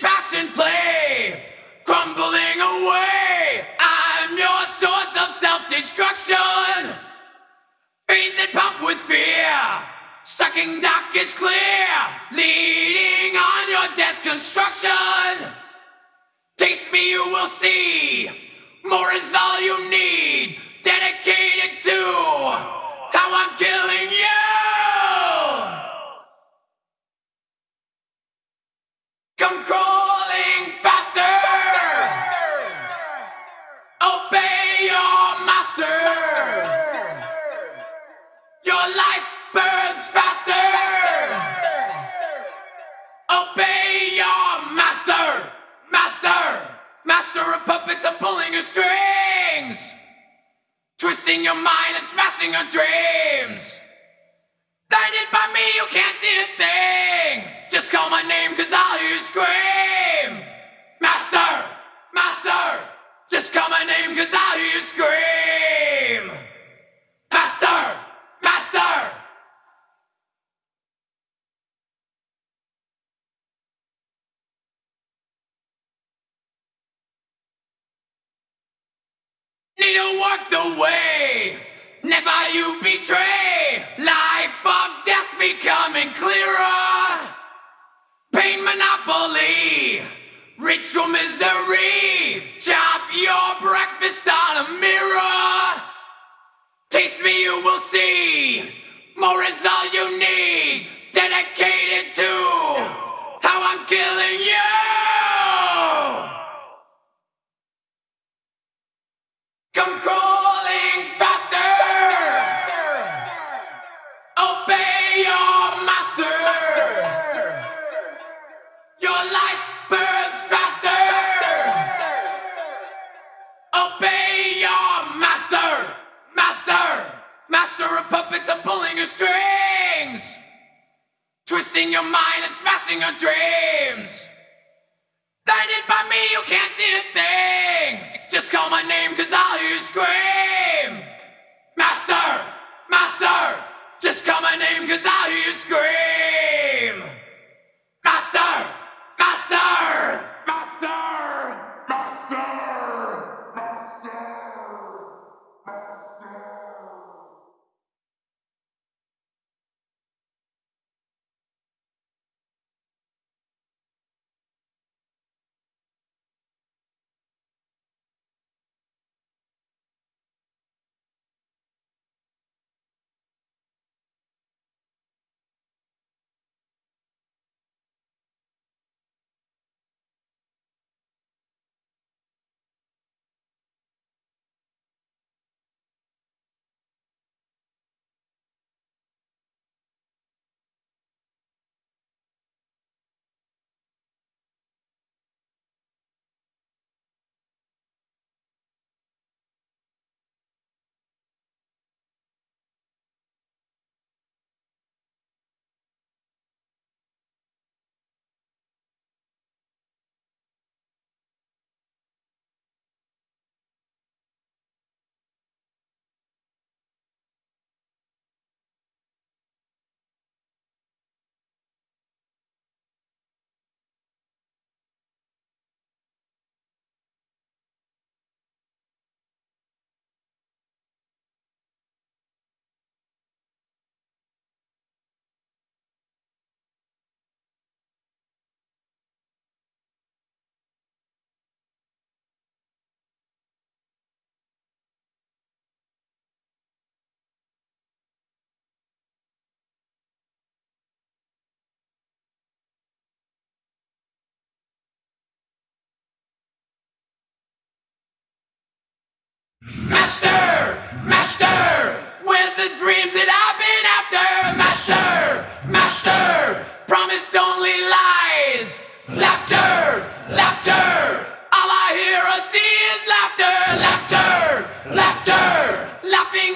passion play, crumbling away. I'm your source of self-destruction. Veins that pump with fear, sucking dark is clear, leading on your death's construction. Taste me, you will see. More is all you need. Dedicated to how I'm killing you. Come crawling faster. Obey your master. Your life burns faster. Obey your master. Master. Master of puppets and pulling your strings. Twisting your mind and smashing your dreams. Blinded by me, you can't see a thing. Just call my name, cause I'll hear you scream. Master, master. Just call my name, cause I'll hear you scream. Master, master. Need to walk the way. Never you betray. Is all you Twisting your mind and smashing your dreams. Blinded by me, you can't see a thing. Just call my name, cause I'll hear you scream. Master, master, just call my name, cause I'll hear you scream.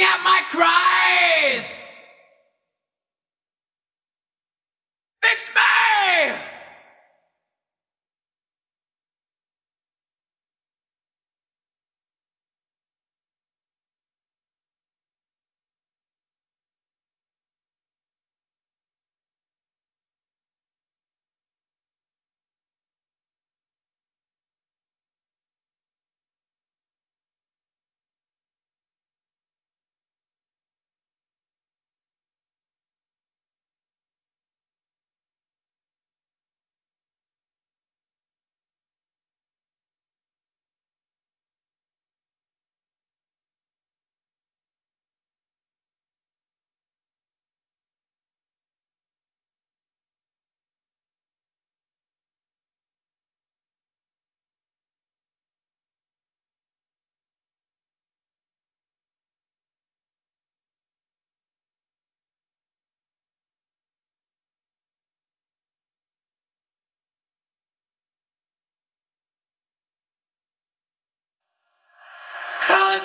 at my cries.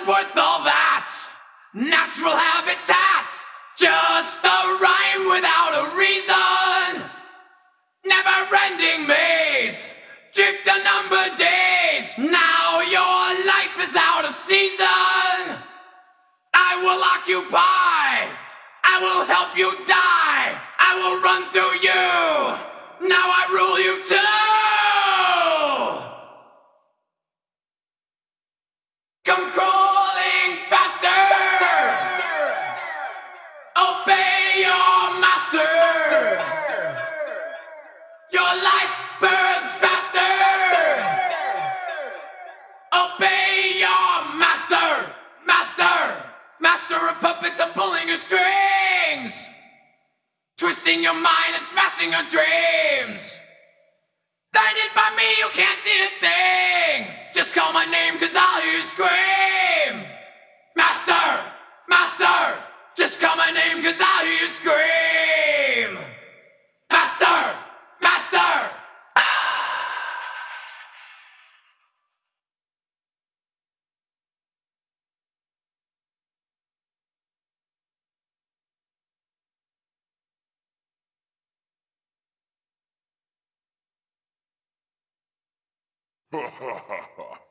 Worth all that? Natural habitat, just a rhyme without a reason. Never ending maze, drift a number days. Now your life is out of season. I will occupy, I will help you die, I will run through you. Now I Twisting your mind and smashing your dreams. Blinded by me, you can't see a thing. Just call my name, cause I'll hear you scream. Master, master, just call my name, cause I'll hear you scream. Master, master. Ha ha ha ha.